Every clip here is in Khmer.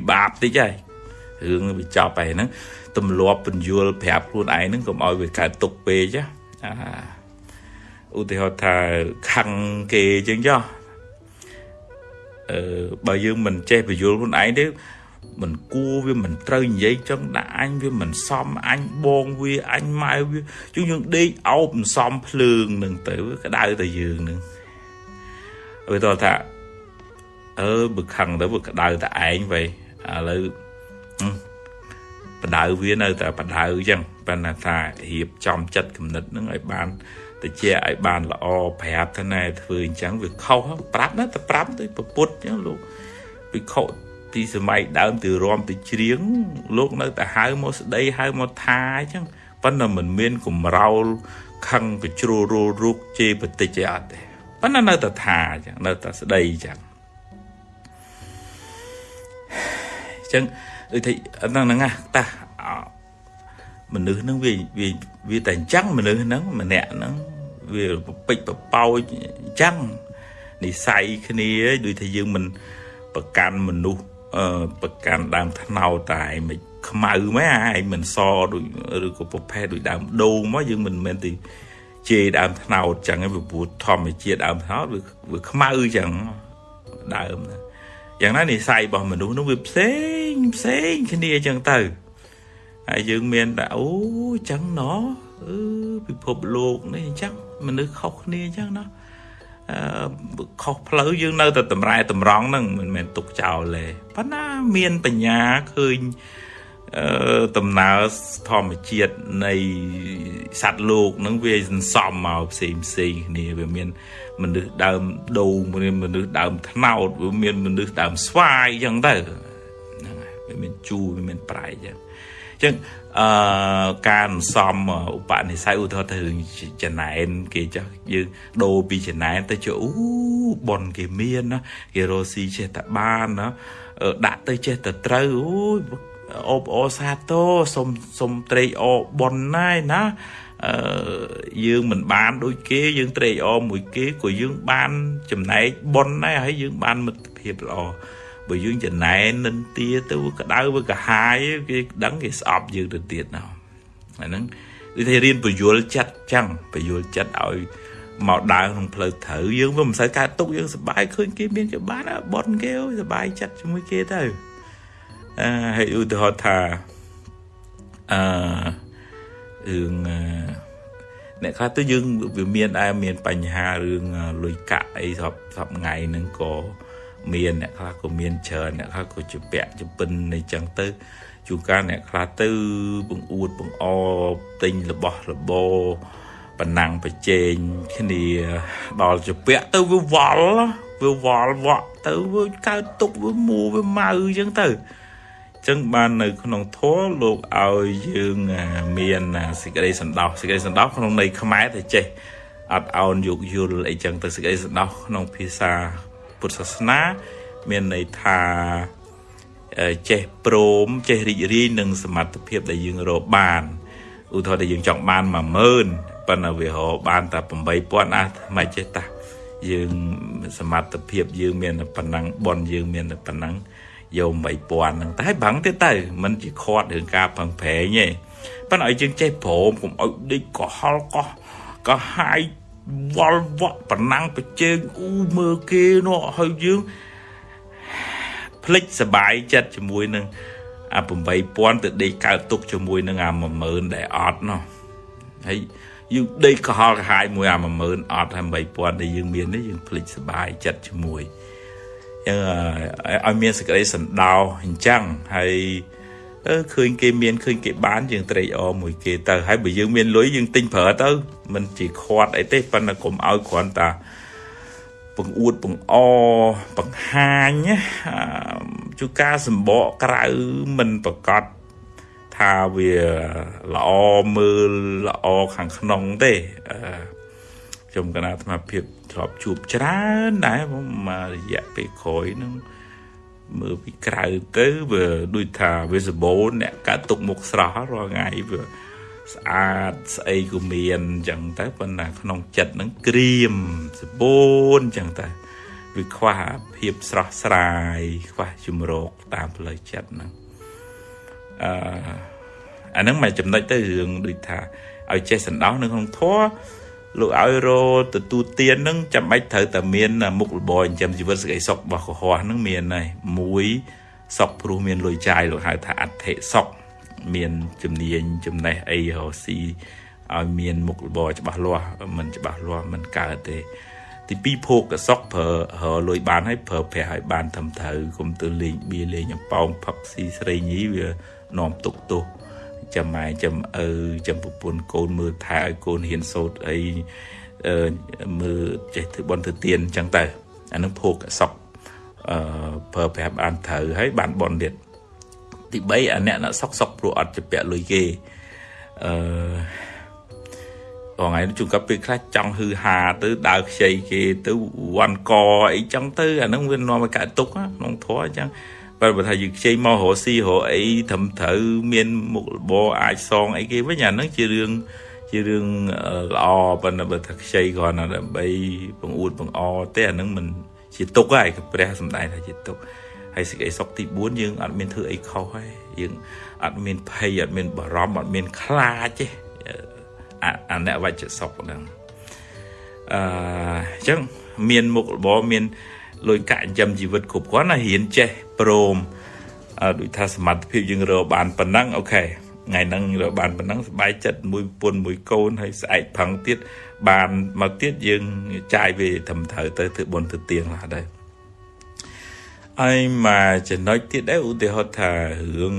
ពិបាកតិចហើយរឿងវាចប់ហើយហ្នឹងទម្លាប់បញ្យល់ប្រាប់ខ្លួនឯងហ្នឹងកុំឲ្យវាកើតទុកពេកអាឧទាហរណ៍ថាខឹងគេអញ្ចឹងចុះអឺបើយើងមិនចេះបញ្យល់ខ្លួនឯងទេមិនគួរវាមិនត្រូវនិយាយចឹងដាក់អញវាមិនសមអញបងវាអញម៉ែវាយើងយើងដេកអោបមិនសមភ្លើងនឹងទៅក្តៅតែយើងនឹងវាតថាអឺបើខឹងទៅវាក្តៅតែឯងវិញ ឥឡូវបដៅវានៅតែបដៅអញ្ចឹងប៉ុន្តែថារៀបចំចិត្តគំនិតនឹងឲ្យបានទៅជាឲ្យបានល្អប្រាប់ទៅណែធ្វើអញ្ចឹងវាខុសប្រាប់ណាតែប្រាប់ទៅប្រពុតអញ្ចឹងលោកវិខុពីសម័យដើមទៅរំទៅច្រៀងលោកនៅតែហៅមកស្ដីហៅមកថាអញ្ចឹងប៉ុន្តែមិនមានកំរោលខឹងកជ្រួលរូលរូកជេរបតិចទេអត់ទេប៉ុន្តែនៅតែថាអញ្ចឹងនៅតែស្ដីអញ្ចឹង ចឹងដូចថាហ្នឹងហ្នឹងតាមនុស្សហ្នឹងវាវាវាតែអញ្ចឹងមនុស្សហ្នឹងម្នាក់ហ្នឹងវាពេចបបោចអញ្ចឹងនិស័យគ្នាដូចថាយើងមិនប្រកាន់មនុស្សអឺប្រកាន់ដើមថ្នោតតែមិនខ្មៅមែនឯងមិនសដូចឬក៏ប្រភេទដូចដើមដូងមកយើងមិនមែនទីជេរដើមថ្នោតចឹងឯងព្រោះធម្មជាតិដើមថ្នោតវាវាខ្មៅចឹងដើមណា យ៉ាងណានិស័យរបស់មនុស្សនោះវាផ្សេងផ្សេងគ្នាចឹងទៅហើយយើងមានតែអូចឹងណោះអឺពិភពលោកនេះអញ្ចឹងមនុស្សខុសគ្នាអញ្ចឹងណាអឺខុសផ្លូវយើងនៅតែតម្រែតម្រង់ហ្នឹងមិនមែនទុកចោលទេប៉ុន្តែមានបញ្ញាឃើញអឺដំណើរធម្មជាតិនៃសត្វលោកនឹងវាសន្សំមកផ្សេងផ្សេងគ្នាវាមាន មនុស្សដើមដូងមានមនុស្សដើមថ្នោតវាមានមនុស្សដើមស្វាយអញ្ចឹងទៅហ្នឹងហើយវាមានជូរវាមានប្រៃអញ្ចឹងអញ្ចឹងអឺការសំឧបនិស្ស័យឧទាហរណ៍ទៅចំណែនគេចោះយើងដូរពីចំណែនទៅជាអូប៉ុនគេមានណាគេរស់ស៊ីចេះតែបានណាដាក់ទៅចេះតែត្រូវអូយអូបអូសាទរសុំសុំត្រេកអរបនណាយណា អឺយើងមិនបានដូចគេយើងត្រេកអរមួយគេក៏យើងបានចំណែកបនដែរហើយយើងបានមិត្តភាពល្អបើយើងចំណែននិនទាទៅក្តៅវាកាហាយគេដឹងគេស្អប់យើងទៅទៀតណាអាហ្នឹងដូចថារៀនបញ្យលចិត្តចឹងបញ្យលចិត្តឲ្យមកដើរក្នុងផ្លូវត្រូវយើងវាមិនសូវកើតទុកយើងសប្បាយឃើញគេមានគេបានបនគេសប្បាយចិត្តជាមួយគេទៅអឺហើយឧទាហរណ៍ថាអឺរឿងអ្នកខ្លះទៅយើងវាមានដែរមានបញ្ហារឿងលុយកាក់អីសពសពថ្ងៃហ្នឹងក៏មានអ្នកខ្លះក៏មានច្រើនអ្នកខ្លះក៏ជាពាក់ជាពិនអីចឹងទៅជួនកាលអ្នកខ្លះទៅបង្អួតបង្អទិញរបស់របរប៉ុណ្ណឹងប្រជែងគ្នាដល់ជាពាក់ទៅវាវល់វាវល់វក់ទៅវាកើតទុកវាមួវាម៉ៅអញ្ចឹងទៅ ចឹងបាននៅក្នុងធម៌លោកឲ្យយើងមានសេចក្តីសន្តោសសេចក្តីសន្តោសក្នុងន័យខ្មែរតែចេះអត់អោនយោគយល់អីចឹងទៅសេចក្តីសន្តោសក្នុងភាសាពុទ្ធសាសនា មានន័យថាចេះព្រមចេះរីករាយនឹងសមត្ថភាពដែលយើងរកបានឧទាហរណ៍ដែលយើងចង់បាន10000ប៉ុន្តែវារកបានតែ8000អាមិនចេះតាយើងសមត្ថភាពយើងមានប៉ុណ្ណឹងបនយើងមានប៉ុណ្ណឹង យក8000ហ្នឹងតែបាំងទៀតទៅมันជាខាត់រឿងការផឹងប្រែងទេប៉ុន្តែឲ្យយើងចេះព្រមកុំឲ្យដេកកុហលកោះក៏ហាយវល់វក់ប្រណាំងប្រជែងអ៊ូមើលគេនោះហើយយើងភ្លេចសបាយចិត្តជាមួយនឹងអា8000ទៅដេកកើតទុកជាមួយនឹងអា10000ដែលអត់នោះហើយយើងដេកកុហលកហាយមួយអា10000អត់ហើយ8000ដែលយើងមាននេះយើងភ្លេចសបាយចិត្តជាមួយ ឲ្យមានសេចក្តីសន្តោសអញ្ចឹងហើយអឺឃើញគេមានឃើញគេបានយើងត្រេកអរមួយគេទៅហើយបើយើងមានលុយយើងទិញប្រើទៅមិនជាខាត់អីទេប៉ុន្តែកុំឲ្យគ្រាន់តែបង្អួតបង្អបង្ហាញជួការសម្បកក្រៅមិនប្រកាសថាវាល្អមើលល្អខាងក្នុងទេអឺខ្ញុំកណាអាត្មាភាព ធ្លាប់ជួបច្រើនដែរមករយៈពេលក្រោយហ្នឹងមើលពីក្រៅទៅវាដូចថាវាសម្បូរអ្នកកាត់ទុកមុខស្រស់រាល់ថ្ងៃវាស្អាតស្អីក៏មានអញ្ចឹងទៅប៉ុន្តែក្នុងចិត្តហ្នឹងក្រៀមសម្បូរអញ្ចឹងទៅវាខ្វះភាពស្រស់ស្រាយខ្វះជំរកតាមផ្លូវចិត្តហ្នឹងអឺអាហ្នឹងមកចំណុចទៅរឿងដូចថាឲ្យចេះសន្តោសនៅក្នុងធម៌ លោកឲ្យរទទួលទានហ្នឹងចាំបាច់ត្រូវតែមានមុខរបរចិញ្ចឹមជីវិតសេចក្តីសុខរបស់កុហកហ្នឹងមានហើយមួយសុខព្រោះមានលុយចាយលោកហៅថាអធិសុខមានជំនាញចំណេះអីរកស៊ីឲ្យមានមុខរបរច្បាស់លាស់មិនច្បាស់លាស់មិនកើតទេ ទីពីរភោគសុខប្រើរលុយបានហើយប្រើប្រាស់ឲ្យបានត្រឹមត្រូវកុំទៅលេងបៀលេងអំប៉ោងផឹកស៊ីស្រីញីវានាំទុកទោស ចាំម៉ែចាំឪចាំប្រពន្ធកូនមើលថែឲ្យកូនហ៊ានសូត្រអីមើលចេះធ្វើបន់ធ្វើទៀនអញ្ចឹងទៅអានឹងភោគសុខអឺប្រើប្រាស់បានត្រូវហើយបានបន់ទៀតទី3អាអ្នកណាសុកសុកព្រោះអត់ជាពាក់លុយគេអឺថ្ងៃនេះជួនកាលពេលខ្លះចង់ហឺហាទៅដើរខ្ចីគេទៅវាន់កអីចឹងទៅអាហ្នឹងវានាំឲ្យកើតទុកក្នុងធម៌អញ្ចឹង បើបើថាយើងខ្ចីមករកស៊ីរកអីត្រឹមត្រូវមានមុខរបរអាចសងអីគេវិញអាហ្នឹងជារឿងជារឿងល្អប៉ុន្តែបើថាខ្ចីគ្រាន់តែដើម្បីបង្អួតបង្អទេអាហ្នឹងមិនជាទុកហើយព្រះសំដែងថាជាទុកហើយសេចក្តីសុខទី4យើងអត់មានធ្វើអីខុសហើយយើងអត់មានភ័យអត់មានបារម្ភអត់មានខ្លាចទេអនវច្ចសុខហ្នឹងអឺអញ្ចឹងមានមុខរបរមាន លុយកាក់ចិញ្ចឹមជីវិតគ្រប់គ្រាន់ណារៀនចេះព្រមដូចថាសមត្ថភាពយើងរកបានប៉ុណ្ណឹងអូខេថ្ងៃហ្នឹងរកបានប៉ុណ្ណឹងស្បែកចិត្តមួយពុនមួយកូនហើយស្អែកផឹងទៀតបានមកទៀតយើងចាយវាត្រឹមត្រូវទៅធ្វើបុណ្យទៅទៀងឡាដែរហើយមកចំណុចទៀតដែរឧទាហរណ៍ថារឿង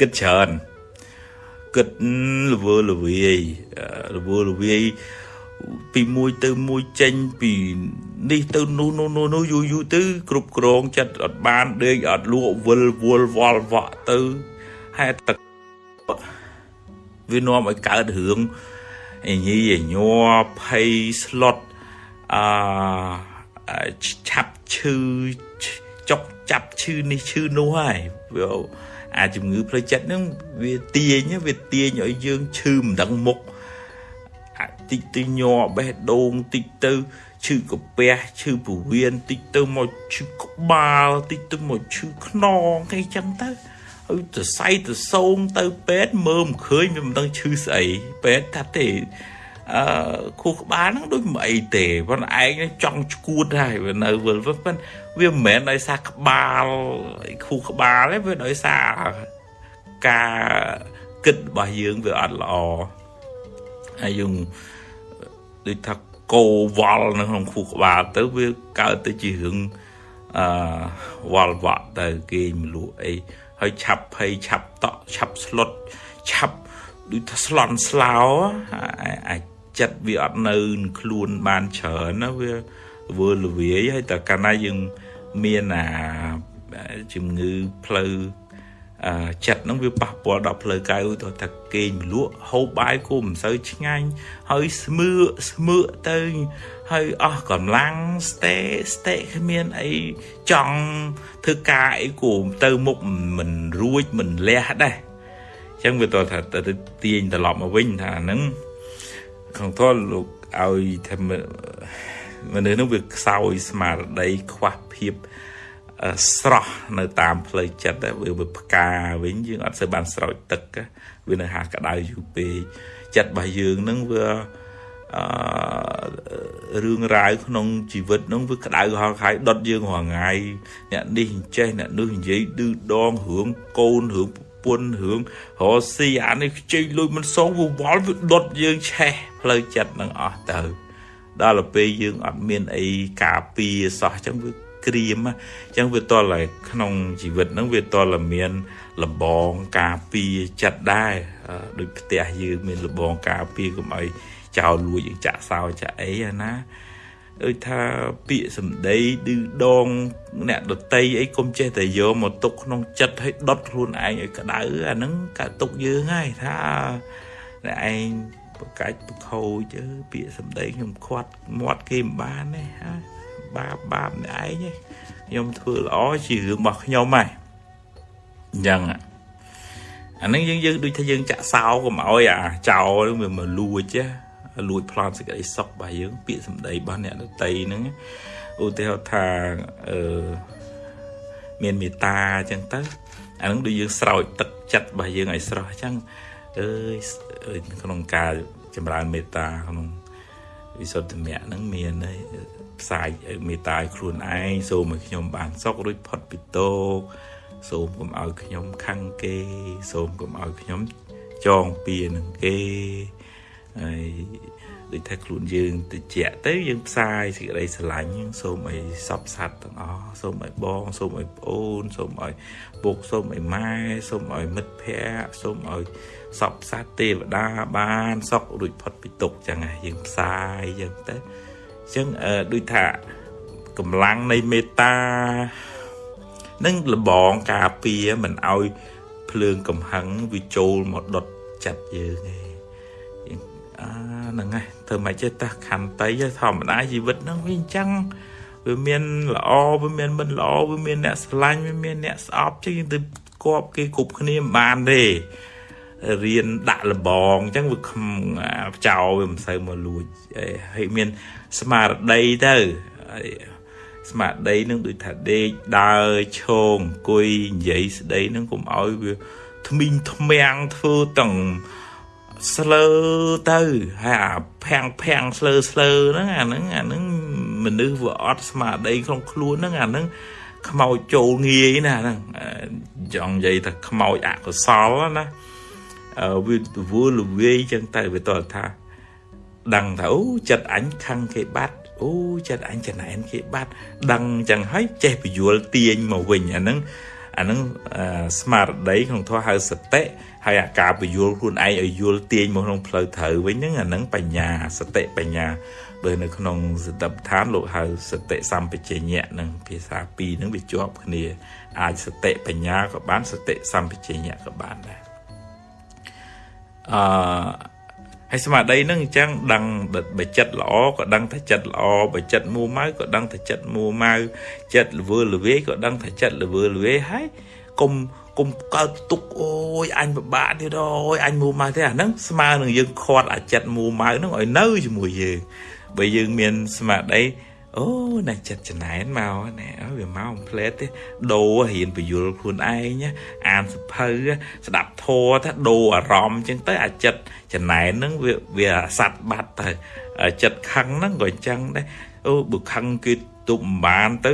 គិតច្រើនគិតល្វើល្វាយល្វើល្វាយ ពីមួយទៅមួយចេញពីនេះទៅនោះនោះនោះនោះយូរយូរទៅគ្រប់គ្រងចិត្តអត់បានដេកអត់លក់វិលវល់វល់វក់ទៅហេតុទឹកវានាំឲ្យកើតរឿងអញីញ័រភ័យស្លុតអឺឆាប់ឈឺចុកចាប់ឈឺនេះឈឺនោះហើយវាអាជំងឺផ្លូវចិត្តហ្នឹងវាទាញវាទាញឲ្យយើងឈឺមិនដឹងមុខ តិចទៅញ័របេះដូងតិចទៅឈឺកាពះឈឺពោះវៀនតិចទៅមកឈឺក្បាលតិចទៅមកឈឺខ្នងអីចឹងទៅហើយទៅសៃទៅសោងទៅពេទ្យមើលមិនឃើញវាមិនដឹងឈឺស្អីពេទ្យថាទេអឺខួរក្បាលហ្នឹងដូចមិនអីទេប៉ុន្តែឯងចង់ឈួតហើយវានៅវិលប៉ុន្តែវាមិនមែនដោយសារក្បាលខួរក្បាលទេវាដោយសារការគិតរបស់យើងវាអត់ល្អ ហើយយើងដូចថាកោវល់នៅក្នុងខួរក្បាលទៅវាកើតទៅជារឿងអឺវល់វក់ទៅគេមលក់អីហើយឆាប់ភ័យឆាប់តក់ឆាប់ស្លុតឆាប់ដូចថាស្លន់ស្លោអាចចិត្តវាអត់នៅខ្លួនបានច្រើនណាវាវើលវាយហើយតែកាលណាយើងមានអាជំងឺផ្លូវ ចិត្តហ្នឹងវាប៉ះពាល់ដល់ផ្លូវកាយឧទាហរណ៍ថាគេងមលក់ហូបបាយគោមិនសូវឆ្ងាញ់ហើយស្មើស្មើទៅហើយអស់កម្លាំងស្ទេស្ទេគ្មានអីចង់ធ្វើការអីគោទៅមុខមិនរួចមិនលះដែរអញ្ចឹងវាតថាទៅទាញត្រឡប់មកវិញថាហ្នឹងក្នុងតលលោកឲ្យថាមនុស្សនោះវាខ្សោយស្មារតីខ្វះភាព ស្រស់នៅតាមផ្លូវចិត្តវាវាផ្កាវិញយើងអត់សូវបានស្រោចទឹកវានៅហាក្តៅយូរពេកចិត្តរបស់យើងនឹងវាអឺរឿងរ៉ាវក្នុងជីវិតនឹងវាក្តៅហល់ខាយដុតយើងរាល់ថ្ងៃអ្នកនេះចេះអ្នកនោះនិយាយឌឺដងរឿងកូនរឿងប្រពន្ធរឿងរស់ស៊ីអានេះខ្ចីលុយមិនសងវាវល់វាដុតយើងឆេះផ្លូវចិត្តនឹងអស់ទៅដល់ទៅពេលយើងអត់មានអីការពារសោះអញ្ចឹងវា ក្រៀមអញ្ចឹងវាតលតែក្នុងជីវិតហ្នឹងវាតលមានលបងការពារចិត្តដែរដូចផ្ទះយើងមានលបងការពារកុំឲ្យចោលលួចយើងចាក់សោចាក់អីណាដូចថាពាក្យសម្ដីឌឺដងអ្នកដតីអីកុំចេះតែយកមកទុកក្នុងចិត្តឲ្យដុតខ្លួនឯងឲ្យក្តៅអាហ្នឹងកាទុកយើងហើយថាអ្នកឯងប្រកាច់ប្រខូចពាក្យសម្ដីខ្ញុំខាត់មាត់គេមិនបានទេហើយ បាបបាបអ្នកឯងខ្ញុំធ្វើល្អជារឿងរបស់ខ្ញុំហើយអញ្ចឹងអានឹងយើងយើងដូចថាយើងចាក់សោកុំឲ្យអាចោលវាមកលួចលួចប្លន់សេចក្តីសុខរបស់យើង ពាក្យសម្ដីរបស់អ្នកដតីហ្នឹងឧទាហរណ៍ថាអឺមានមេត្តាអញ្ចឹងទៅអានឹងដូចយើងស្រោចទឹកចិត្តរបស់យើងឲ្យស្រស់អញ្ចឹងអើយក្នុងការចម្រើនមេត្តាក្នុងវិសុទ្ធមគ្គហ្នឹងមាន ផ្សាយមេត្តាឲ្យខ្លួនឯងសូមឲ្យខ្ញុំបានសុខរួចផុតពីទោសសូមកុំឲ្យខ្ញុំខឹងគេសូមកុំឲ្យខ្ញុំចងពៀនឹងគេហើយដូចថាខ្លួនយើងតិចទៅយើងផ្សាយសេចក្តីស្រឡាញ់សូមឲ្យសពសัตว์ទាំងអស់សូមឲ្យបងសូមឲ្យប្អូនសូមឲ្យពុកសូមឲ្យម៉ែសូមឲ្យមិត្តភ័ក្តិសូមឲ្យសពសัตว์ទេវតាបានសុខរួចផុតពីទុក្ខចឹងហើយយើងផ្សាយចឹងទៅអញ្ ចឹងដូចថាកម្លាំងនៃមេត្តានឹងលបងការពារមិនឲ្យភ្លើងកំហឹងវាចូលមកដុតចិត្តយើងឯងអាហ្នឹងហើយធ្វើមិនចេះតះខន្តីធម្មតាជីវិតហ្នឹងវាអញ្ចឹងវាមានល្អវាមានមិនល្អវាមានអ្នកស្រឡាញ់វាមានអ្នកស្អប់ចឹងយើងទៅគប់គេគ្រប់គ្នាមិនបានទេ រៀនដាក់លបងអញ្ចឹងវាខំចោលវាមិនសូវមកលួចហើយមានស្មារតីទៅស្មារតីនឹងដូចថាដេកដើរឈោងអង្គុយនិយាយស្ដីនឹងកុំឲ្យវាថ្មីងថ្មាំងធ្វើទាំងស្លើទៅហើយអាភាំងភាំងស្លើស្លើហ្នឹងអាហ្នឹងអាហ្នឹងមនុស្សវាអត់ស្មារតីក្នុងខ្លួនហ្នឹងអាហ្នឹងខ្មោចចូលងាយណាហ្នឹងចង់និយាយថាខ្មោចអកុសលណា វាវល់លវាយចឹងទៅវាតើថាដឹងថាអូចិត្តអញខឹងគេបាត់អូចិត្តអញចំណែនគេបាត់ដឹងចឹងហើយចេះពយល់ទាញមកវិញអាហ្នឹងអាហ្នឹងស្មារតីក្នុងធម៌ហៅសតិហើយអាការពយល់ខ្លួនឯងឲ្យយល់ទាញមកក្នុងផ្លូវត្រូវវិញហ្នឹងអាហ្នឹងបញ្ញាសតិបញ្ញាបើនៅក្នុងសតិប្បដ្ឋានលោកហៅសតិសម្បជញ្ញៈនឹងភាសាពីរហ្នឹងវាជាប់គ្នាអាចសតិបញ្ញាក៏បានសតិសម្បជញ្ញៈក៏បានដែរ អឺហើយស្មារតីនឹងអញ្ចឹងដឹងបើចិត្តល្អក៏ដឹងថាចិត្តល្អបើចិត្តមួម៉ៅក៏ដឹងថាចិត្តមួម៉ៅចិត្តល្វើល្វាយក៏ដឹងថាចិត្តល្វើល្វាយហើយកុំកុំកើតទុកអូយអញពិបាកទៀតអូយអញមួម៉ៅទេអាហ្នឹងស្មើនឹងយើងខាត់អាចិត្តមួម៉ៅហ្នឹងឲ្យនៅជាមួយយើងបើយើងមានស្មារតី អូណាចិត្តចំណែនមកណែវាមកអំផ្លែតទេដូររៀនបយលខ្លួនឯងអានសភៅស្ដាប់ធម៌ថាដូរអារម្មណ៍អញ្ចឹងទៅអាចិត្តចំណែនហ្នឹងវាវាសัตว์បាត់ទៅចិត្តខឹងហ្នឹងក៏អញ្ចឹងដែរអូបើខឹងគេទប់មិនបានទៅ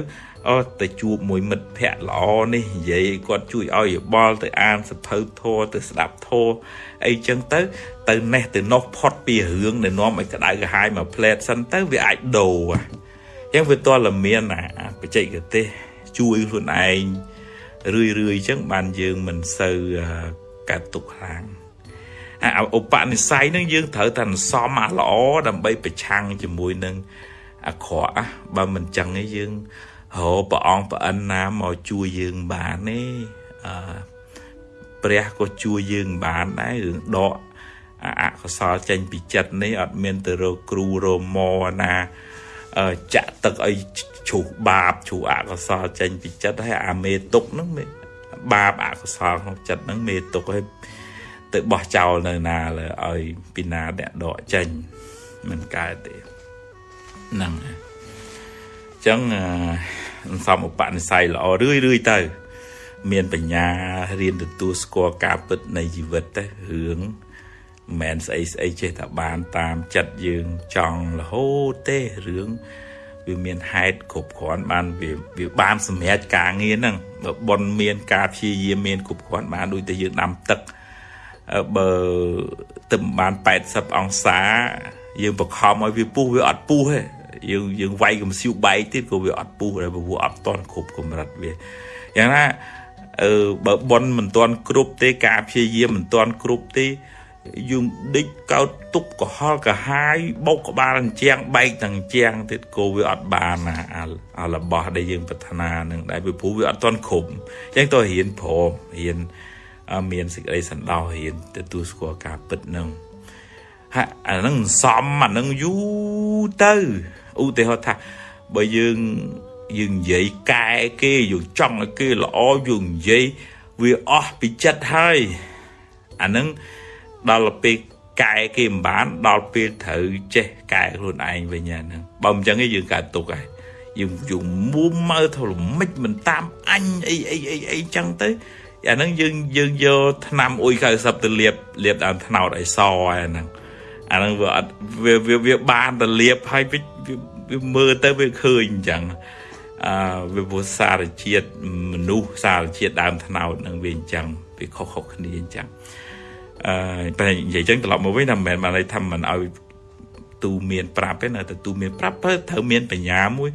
អូទៅជួបមួយមិត្តភ័ក្តិល្អនេះនិយាយគាត់ជួយឲ្យយោបល់ទៅអានសភៅធម៌ទៅស្ដាប់ធម៌អីចឹងទៅទៅណេះទៅនោះផុតពីរឿងដែលនាំឲ្យក្តៅក្រហាយមកផ្លែតសិនទៅវាអាចដូរ ចឹងវាតលមានអាបច្ចេកទេសជួយខ្លួនឯងរឿយរឿយចឹងបានយើងមិនសូវកាត់ទុកខ្លាំងអាឧបនិស្ស័យនឹងយើងត្រូវតែសំអាល្អដើម្បីប្រឆាំងជាមួយនឹងអាក្រក់បើមិនចឹងទេយើងរកព្រះអង្គប្រអិនណាមកជួយយើងបានទេអឺព្រះក៏ជួយយើងបានដែររឿងដកអកុសលចេញពីចិត្តនេះអត់មានទៅរកគ្រូរមណា ចាក់ទឹកឲ្យជ្រុះបាបជ្រុះអកុសលចេញពីចិត្តហើយអាមេទុកហ្នឹងបាបអកុសលក្នុងចិត្តហ្នឹងមេទុកឲ្យទៅបោះចោលនៅណាលើឲ្យពីណាអ្នកដកចេញមិនកើតទេហ្នឹងអញ្ចឹងសំឧបនិស្ស័យល្អរឿយរឿយទៅ មានបញ្ញារៀនទទួលស្គាល់ការពិតនៃជីវិតទៅរឿង មិនមែនស្អីស្អីចេះតែបានតាមចិត្តយើងចង់រហូតទេរឿងវាមានហេតុគ្រប់គ្រាន់បានវាវាបានសម្រេចការងារហ្នឹងបើប៉ុនមានការព្យាយាមមានគ្រប់គ្រាន់បានដូចតែយើងដាំទឹកបើទឹកបាន80អង្សាយើងបខំឲ្យវាពុះវាអត់ពុះទេយើងយើងវាយកំសៀវបែកទៀតក៏វាអត់ពុះដែរព្រោះអត់តន់គ្រប់កម្រិតវាយ៉ាងណាអឺបើប៉ុនមិនតន់គ្រប់ទេការព្យាយាមមិនតន់គ្រប់ទេ យើងដេកកោតទុកកុហលកាហាយបោកក្បាលអញ្ចាំងបែកទាំងអញ្ចាំងទៀតក៏វាអត់បានណាអារបស់ដែលយើងប្រាថ្នានឹងដែរពីព្រោះវាអត់ទាន់គ្រប់អញ្ចឹងតើរៀនព្រមរៀនមានសេចក្តីសន្តោសរៀនទទួលស្គាល់ការពិតនឹងហាអានឹងសំអានឹងយូរទៅឧទាហរណ៍ថាបើយើងយើងនិយាយកែគេយើងចង់ឲ្យគេល្អយើងនិយាយវាអស់ពីចិត្តហើយអានឹង ដល់ពេលកែគេមិនបានដល់ពេលត្រូវចេះកែខ្លួនឯងវិញហ្នឹងបើមិនចឹងទេយើងកើតទុកហើយយើងយើងមួមើទៅល្មិចមិនតាមអញអីអីអីអីចឹងទៅអាហ្នឹងយើងយើងយកឆ្នាំអ៊ុយ90ទៅលាបលាបដើមថ្នោតឲ្យសអាហ្នឹងអាហ្នឹងវាអត់វាវាបានទៅលាបហើយវាមើលទៅវាឃើញអញ្ចឹងអឺវាពុសារជាតិមនុស្សសារជាតិដើមថ្នោតនឹងវាអញ្ចឹងវាខុសៗគ្នាអញ្ចឹង អឺតែនិយាយចឹងត្រឡប់មកវិញថាមិនមែនបានន័យថាមិនឲ្យទូមានប្រាប់ទេនៅតែទូមានប្រាប់ទៅត្រូវមានបញ្ញាមួយ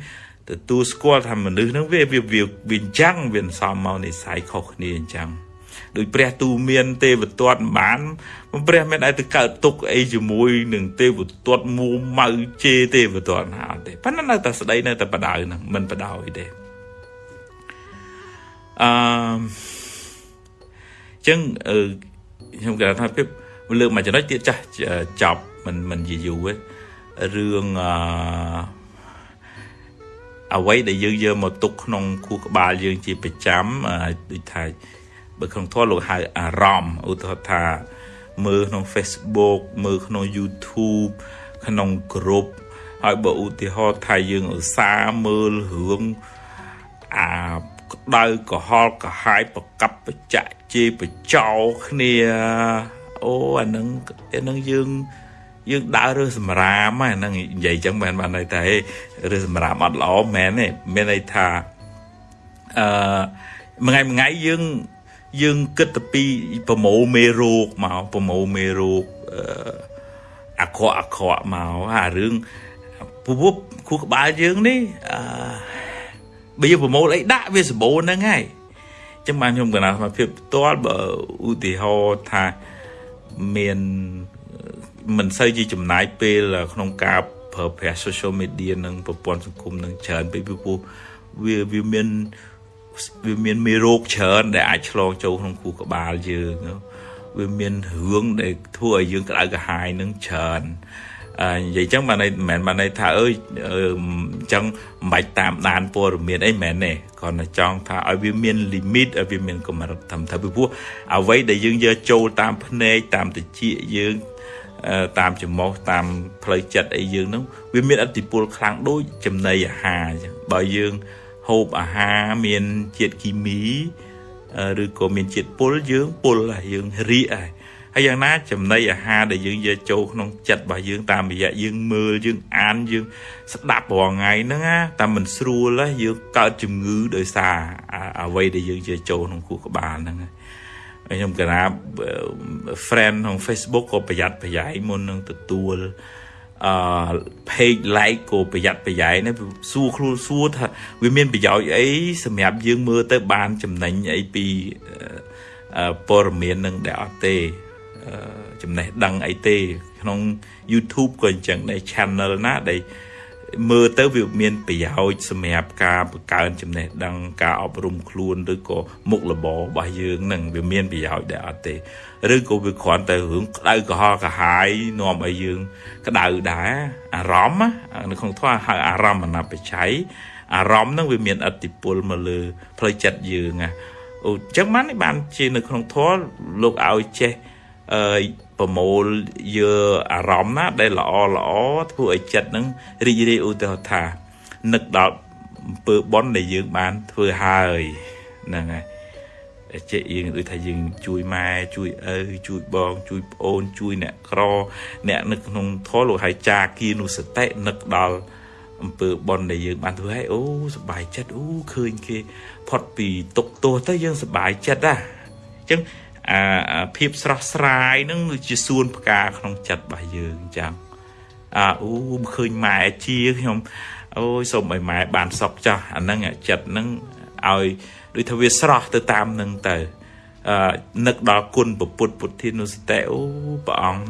ទទួលស្គាល់ថាមនុស្សហ្នឹងវាវាវាអញ្ចឹងវាសំមកនិស័យខុសគ្នាអញ្ចឹងដោយព្រះទូមានទេវទត្តបានព្រះមិនដែលទៅកើតទុកអីជាមួយនឹងទេវទត្តមួម៉ៅជេទេវទត្តណាអត់ទេប៉ុន្តែនៅតែស្ដីនៅតែបដៅហ្នឹងមិនបដៅអីទេអឺចឹង ខ្ញុំគេថាភាពលើកមកចំណុចទៀតចាស់ចប់មិនមិនយូរទេរឿងអឺអ្វីដែលយើងយកមកទុកក្នុងខួរក្បាលយើងជាប្រចាំដូចថាបើក្នុងធម៌លោកហៅអារម្មណ៍ឧទាហរណ៍ថាមើលក្នុង Facebook មើលក្នុង YouTube ក្នុង group ហើយបើឧទាហរណ៍ថាយើងឧស្សាហ៍មើលរឿងអា ក្តៅកុហលកាហាយប្រកັບបច្ចៈជេរបចោគ្នាអូអានឹងអានឹងយើងយើងដើររើសម្រាមហ្នឹងនិយាយចឹងមិនបានន័យថារើសម្រាមអត់ល្អមែនទេមានន័យថាអឺមួយថ្ងៃមួយថ្ងៃយើងយើងគិតទៅពីប្រមូលមេរោគមកប្រមូលមេរោគអឺអាក្រក់អាក្រក់មកអារឿងពពុះគូក្បាលយើងនេះអឺ បើយើងប្រមូលអីដាក់វាសម្បូរហ្នឹងហើយចឹងបានខ្ញុំកណាសមាភិបផ្ទាល់បើឧទាហរណ៍ថាមានមិនសូវជាចំណាយពេលក្នុងការប្រើប្រាស់ social media និងប្រព័ន្ធសង្គមនឹងច្រើនពេកពីព្រោះវាវាមានវាមានមេរោគច្រើនដែលអាចឆ្លងចូលក្នុងខួរក្បាលយើងវាមានរឿងដែលធ្វើឲ្យយើងក្តៅក្រហាយនឹងច្រើនអឺ និយាយចឹងបានន័យមិនមែនបានន័យថាអើយអញ្ចឹងមិនបាច់តាមដានព័ត៌មានអីមែនទេគ្រាន់តែចង់ថាឲ្យវាមាន limit ឲ្យវាមានកម្រិតត្រឹមត្រូវពីព្រោះអ្វីដែលយើងយកចូលតាមភ្នែកតាមតិចយើងតាមច្រមុះតាមផ្លូវចិត្តអីយើងហ្នឹងវាមានអតិពលខ្លាំងដូចចំណីអាហារអញ្ចឹងបើយើងហូបអាហារមានជាតិគីមីឬក៏មានជាតិពុលយើងពុលហើយយើងរីកហើយ ហើយយ៉ាងណាចំណីអាហារដែលយើងយកចូលក្នុងចិត្តរបស់យើងតាមរយៈយើងមើលយើងអានយើងស្ដាប់រាល់ថ្ងៃហ្នឹងណាតែមិនស្រួលយើងកើតជំងឺដោយសារអ្វីដែលយើងយកចូលក្នុងខួរក្បាលហ្នឹងខ្ញុំកណា friend ក្នុង Facebook ក៏ប្រយ័ត្នប្រយែងមុននឹងទទួលអឺ page like ក៏ប្រយ័ត្នប្រយែងណាសួរខ្លួនសួរថាវាមានប្រយោជន៍អីសម្រាប់យើងមើលទៅបានចំណេញអីពីព័ត៌មាននឹងដែលអត់ទេ ចំណេះដឹងអីទេ ក្នុង YouTube ក៏អញ្ចឹងដែរ channel ណាដែលមើលទៅវាមានប្រយោជន៍សម្រាប់ការបង្កើនចំណេះដឹងការអប់រំខ្លួនឬក៏មុខរបររបស់យើងនឹងវាមានប្រយោជន៍ដែរអត់ទេឬក៏វាគ្រាន់តែរឿងក្តៅក្រហល់កាហាយនាំឲ្យយើង ក្តៅដែរអារម្មណ៍នៅក្នុងធម៌ហៅអារម្មណ៍អនបច្ច័យអារម្មណ៍នឹងវាមានអតិពលមកលើផ្លូវចិត្តយើងណាអូអញ្ចឹងបានបានជានៅក្នុងធម៌លោកឲ្យចេះ អឺប្រមូលយកអារម្មណ៍ណាដែលល្អល្អធ្វើឲ្យចិត្តនឹងរីករាយឧទាហរណ៍ថានឹកដល់អំពើបុណ្យដែលយើងបានធ្វើហើយហ្នឹងហើយចេះយើងដូចថាយើងជួយម៉ែជួយឪជួយបងជួយប្អូនជួយអ្នកក្រ អ្នកនៅក្នុងធម៌លោកហើយចាគីនុសតិនឹកដល់អំពើបុណ្យដែលយើងបានធ្វើឲ្យអូសប្បាយចិត្តអូឃើញគេផុតពីទុកទោសទៅយើងសប្បាយចិត្តណាអញ្ចឹង អាភាពស្រស់ស្រាយនឹងជាសួនផ្កាក្នុងចិត្តរបស់យើងអញ្ចឹងអាអូឃើញម៉ែជាខ្ញុំអូយសូមឲ្យម៉ែបានសុខចាស់អាហ្នឹងចិត្តហ្នឹងឲ្យដូចថាវាស្រស់ទៅតាមនឹងទៅអឺនឹកដល់គុណពុទ្ធពុទ្ធានុសតិអូព្រះអង្គ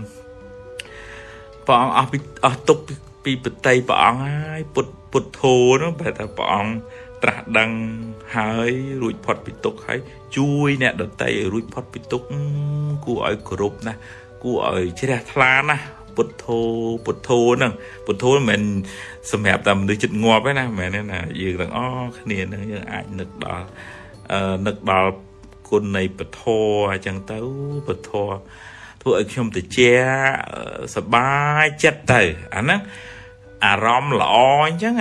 ព្រះអង្គអស់ពីអស់ទុកពីបតីព្រះអង្គហើយពុទ្ធពុទ្ធធោនោះបែរថាព្រះអង្គ ត្រាស់ដឹងហើយរួចផុតពីទុកហើយជួយអ្នកដតីឲ្យរួចផុតពីទុកគួរឲ្យគោរពណាស់គួរឲ្យជ្រះថ្លាណាស់ពុទ្ធោពុទ្ធោហ្នឹងពុទ្ធោមិនមែនសម្រាប់តែមនុស្សចិត្តងាប់ទេណាមិនមែនទេណាយើងទាំងអស់គ្នាហ្នឹងយើងអាចនឹកដល់អឺនឹកដល់គុណនៃពធអញ្ចឹងទៅពធធ្វើឲ្យខ្ញុំតិចសบายចិត្តទៅអាហ្នឹងអារម្មណ៍ល្អអញ្ចឹង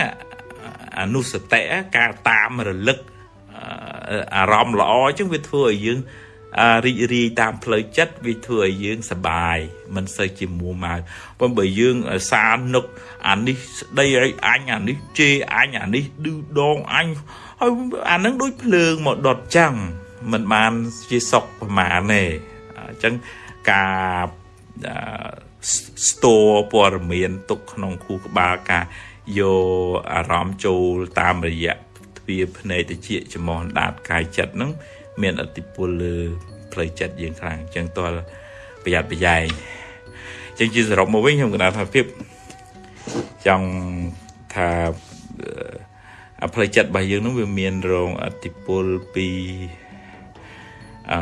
អនុសតិការតាមរលឹកអារម្មណ៍ល្អអញ្ចឹងវាធ្វើឲ្យយើងរីករាយតាមផ្លូវចិត្តវាធ្វើឲ្យយើងសប្បាយមិនសូវជាមួម៉ៅប៉ុន្តែបើយើងសានឹកអានេះស្ដីឲ្យអញអានេះជេរអញអានេះឌឺដងអញហើយអានឹងដូចភ្លើងមកដុតចឹងមិនបានជាសុខប្រមាណទេអញ្ចឹងការស្ទរព័ត៌មានទុកក្នុងខួរក្បាលការ យកអារម្មណ៍ចូលតាមរយៈទ្វាភ្នែកតិចចំោះដាតកាយចិត្តហ្នឹងមានអតិពលលើផ្លូវចិត្តយើងខ្លាំងអញ្ចឹងតើប្រយ័ត្នប្រយែងអញ្ចឹងជាសរុបមកវិញខ្ញុំគណថាភាពចង់ថាផ្លូវចិត្តរបស់យើងនោះវាមានរងអតិពលពីអឺ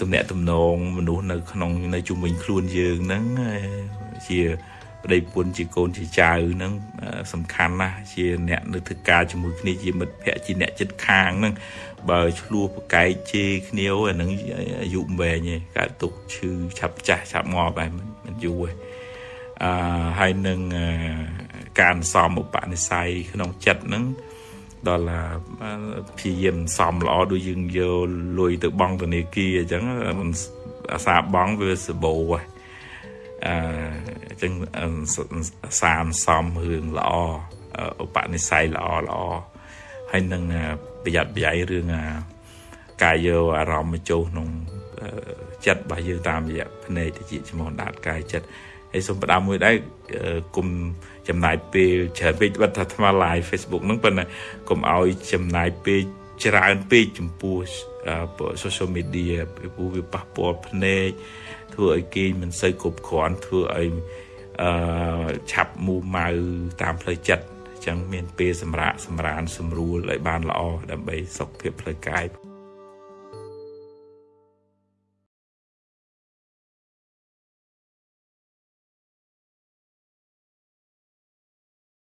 ទំនាក់ទំនងមនុស្សនៅក្នុងនៅជុំវិញខ្លួនយើងហ្នឹងជា ប្តីពុនជាកូនជាចៅហ្នឹងសំខាន់ណាស់ជាអ្នកនៅធ្វើការជាមួយគ្នាជាមិត្តភ័ក្តិជាអ្នកចិត្តខាងហ្នឹងបើឆ្លោះប្រកែកជេរគ្នាអាហ្នឹងអាយុវែងឯងកើតទុកឈឺឆាប់ចាស់ឆាប់ងាប់ឯងមិនយូរឯងអឺហើយនឹងការសំឧបនិស្ស័យក្នុងចិត្តហ្នឹងដល់ព្យាយាមសំល្អដូចយើងយកលុយទៅបង់ធនាគារអញ្ចឹងអាសាបង់វាសបោហ៎អញ្ចឹងសានសំរឿងល្អឧបនិស្ស័យល្អល្អហើយនឹងប្រយ័ត្នប្រយែងរឿងការយកអារម្មណ៍មកចូលក្នុងចិត្តរបស់យើងតាមរយៈភ្នែកតិចចំហដាតកាយចិត្តហើយសូមផ្ដាំមួយដែរគុំចំណាយពេលច្រើនពេកបាត់ថាថ្ម live Facebook ហ្នឹងប៉ុន្តែគុំឲ្យចំណាយពេលច្រើនពេកចំពោះ social media ពីព្រោះវាប៉ះពាល់ភ្នែកធ្វើឲ្យគេមិនសូវគ្រប់គ្រាន់ធ្វើឲ្យ អឺឆាប់មូម៉ៅតាមផ្លូវចិត្តអញ្ចឹងមានពេលសម្រាប់សម្រានសម្រួលឲ្យបានល្អដើម្បីសុខភាពផ្លូវកាយ